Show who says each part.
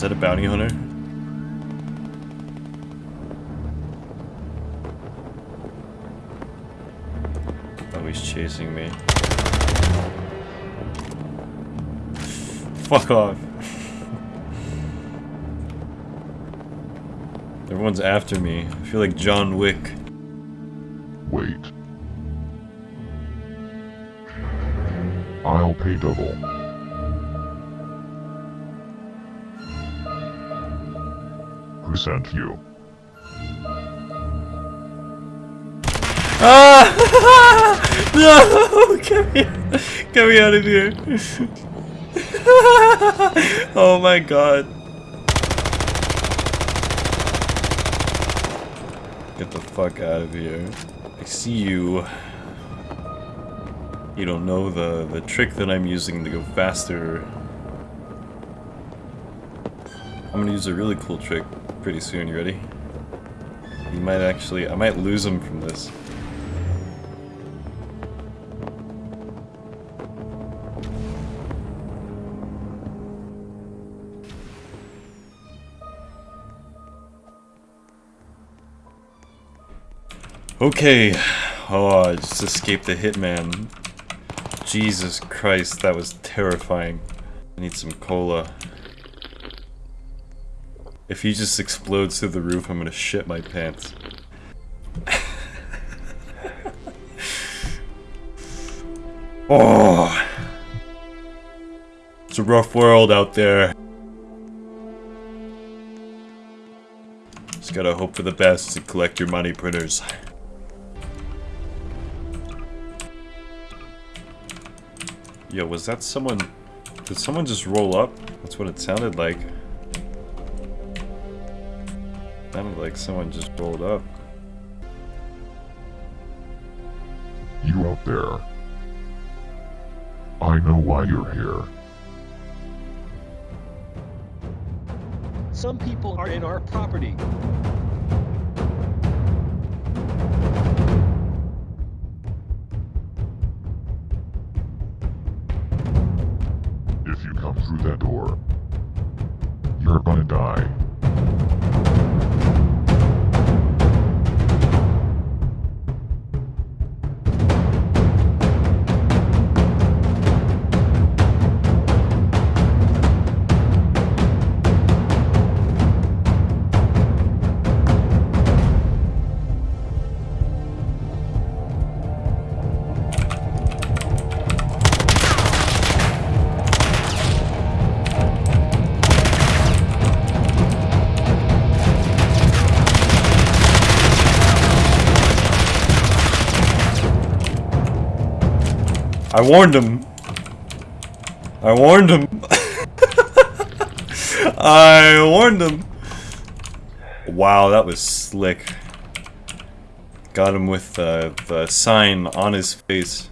Speaker 1: Is that a bounty hunter? Oh, he's chasing me. Fuck off. Everyone's after me. I feel like John Wick.
Speaker 2: Wait. I'll pay double. Who sent you?
Speaker 1: Ah! no! Get me, get me out of here. oh my god. Get the fuck out of here. I see you. You don't know the, the trick that I'm using to go faster. I'm gonna use a really cool trick pretty soon, you ready? You might actually, I might lose him from this. Okay. Oh, I just escaped the hitman. Jesus Christ, that was terrifying. I need some cola. If he just explodes through the roof, I'm gonna shit my pants. oh! It's a rough world out there. Just gotta hope for the best and collect your money printers. Yo, was that someone... Did someone just roll up? That's what it sounded like. Sounded like someone just rolled up.
Speaker 2: You out there. I know why you're here.
Speaker 3: Some people are in our property.
Speaker 2: If you come through that door, you're gonna die.
Speaker 1: I warned him. I warned him. I warned him. Wow, that was slick. Got him with uh, the sign on his face.